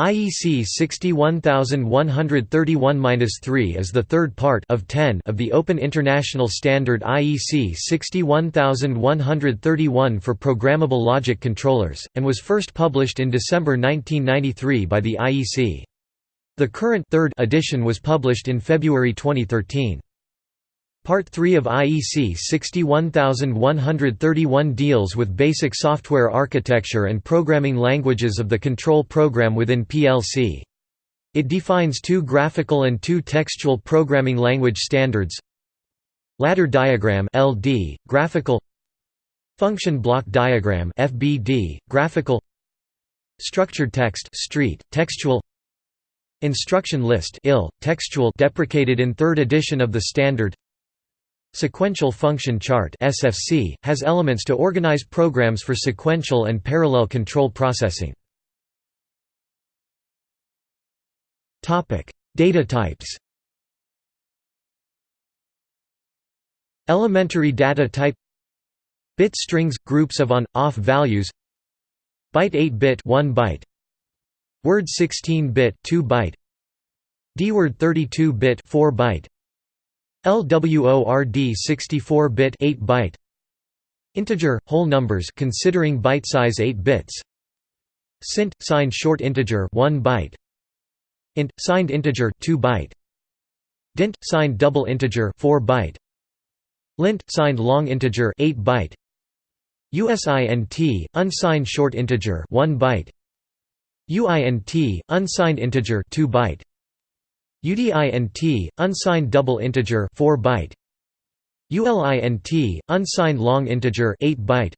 IEC 61131-3 is the third part of 10 of the Open International Standard IEC 61131 for programmable logic controllers, and was first published in December 1993 by the IEC. The current third edition was published in February 2013. Part 3 of IEC 61131 deals with basic software architecture and programming languages of the control program within PLC. It defines two graphical and two textual programming language standards. Ladder diagram LD, graphical. Function block diagram FBD, graphical. Structured text street, textual. Instruction list IL, textual deprecated in third edition of the standard Sequential Function Chart (SFC) has elements to organize programs for sequential and parallel control processing. Topic: Data types. Elementary data type Bit strings groups of on/off values Byte 8-bit 1 byte Word 16-bit 2 byte DWORD 32-bit 4 byte LWORD 64-bit 8 byte. Integer whole numbers considering byte size 8 bits. Sint signed short integer 1 byte. Int signed integer 2 byte. Dint signed double integer 4 byte. Lint signed long integer 8 byte. USINT unsigned short integer 1 byte. UINT unsigned integer 2 byte UDINT, unsigned double integer 4 byte. ULINT, unsigned long integer 8 byte.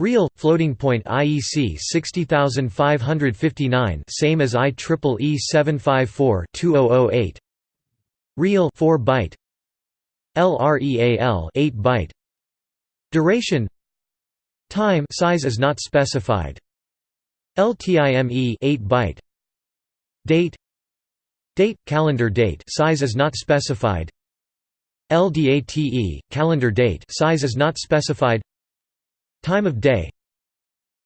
Real floating point IEC 60559 same as IEEE 754-2008 Real 4 byte. LREAL 8 byte. Duration. Time size is not specified. LTIME 8 byte. Date Date calendar date size is not specified. LDATE calendar date size is not specified. Time of day.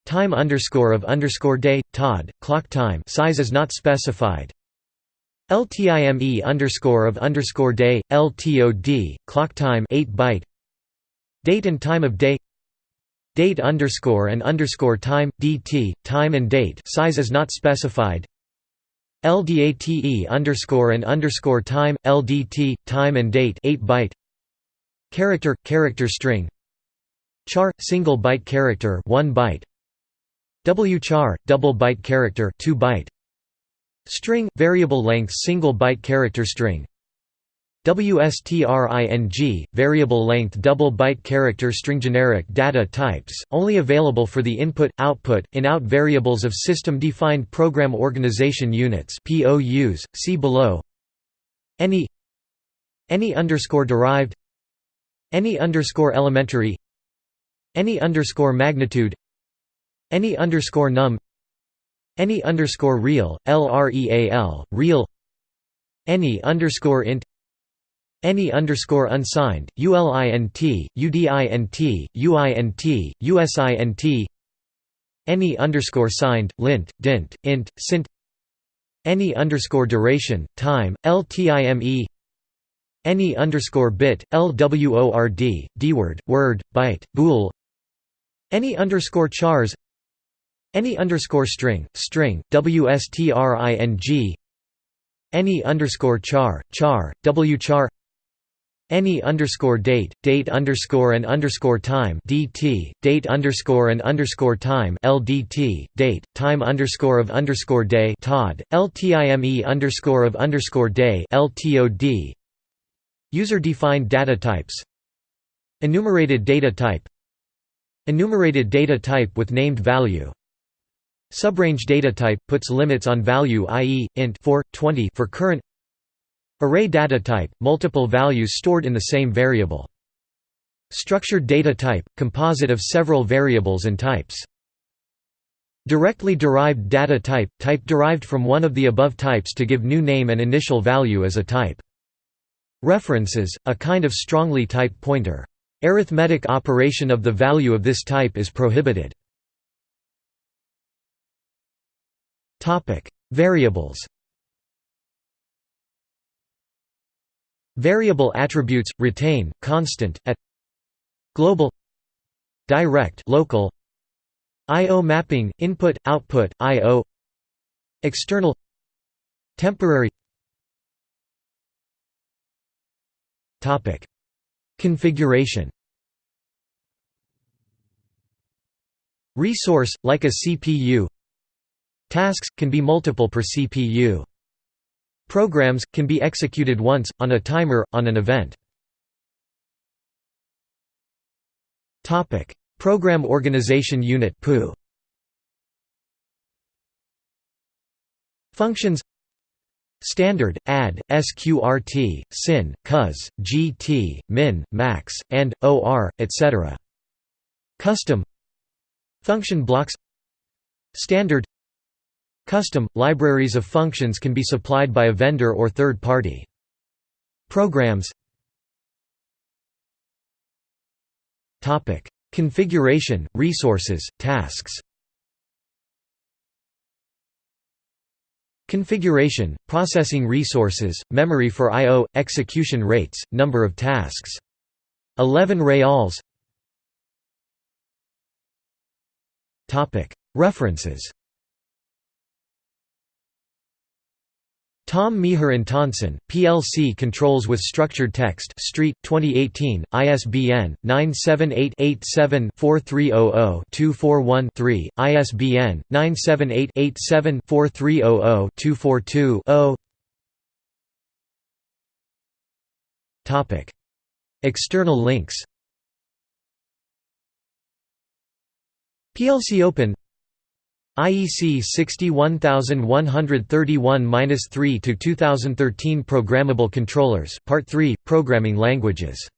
Time underscore of underscore day TOD clock time size is not specified. LTIME underscore of underscore day LTOD clock time 8 byte. Date and time of day. Date underscore and underscore time DT time and date size is not specified. LDATE underscore and underscore time LDT time and date 8 byte. Character character string. Char single byte character 1 byte. Wchar double byte character 2 byte. String variable length single byte character string WSTRING, variable length double byte character string generic data types, only available for the input, output, in-out variables of system-defined program organization units POUs, see below. Any any underscore derived any underscore elementary any underscore magnitude any underscore num any underscore real, LREAL, real any underscore int any underscore unsigned, ULINT, UDINT, UINT, USINT Any underscore signed, lint, dint, int, sint. Any underscore duration, time, LTIME Any underscore bit, LWORD, DWORD, word, byte, bool. Any underscore chars. Any underscore string, string, WSTRING Any underscore char, char, wchar any underscore date, date underscore and underscore time DT, date underscore and underscore time LDT, date, time underscore of underscore day TOD, LTIME underscore of underscore day LTOD User-defined data types. Enumerated data type. Enumerated data type with named value. Subrange data type puts limits on value i.e., int 4, 20 for current Array data type, multiple values stored in the same variable. Structured data type, composite of several variables and types. Directly derived data type, type derived from one of the above types to give new name and initial value as a type. References, a kind of strongly typed pointer. Arithmetic operation of the value of this type is prohibited. Variables Variable attributes retain constant at global direct local IO mapping input output IO external temporary topic configuration resource like a CPU tasks can be multiple per CPU Programs, can be executed once, on a timer, on an event. Program Organization Unit. Functions Standard, add, sqrt, sin, cus, gt, min, max, and, or, etc. Custom Function blocks Standard Custom – Libraries of functions can be supplied by a vendor or third party. Programs Configuration, resources, tasks Configuration, processing resources, memory for I.O., execution rates, number of tasks. 11 reals References Tom Mejer Antonsen, PLC Controls with Structured Text Street, 2018, ISBN, 978-87-4300-241-3, ISBN, 978-87-4300-242-0 External links. PLC Open IEC 61131-3 to 2013 Programmable Controllers Part 3 Programming Languages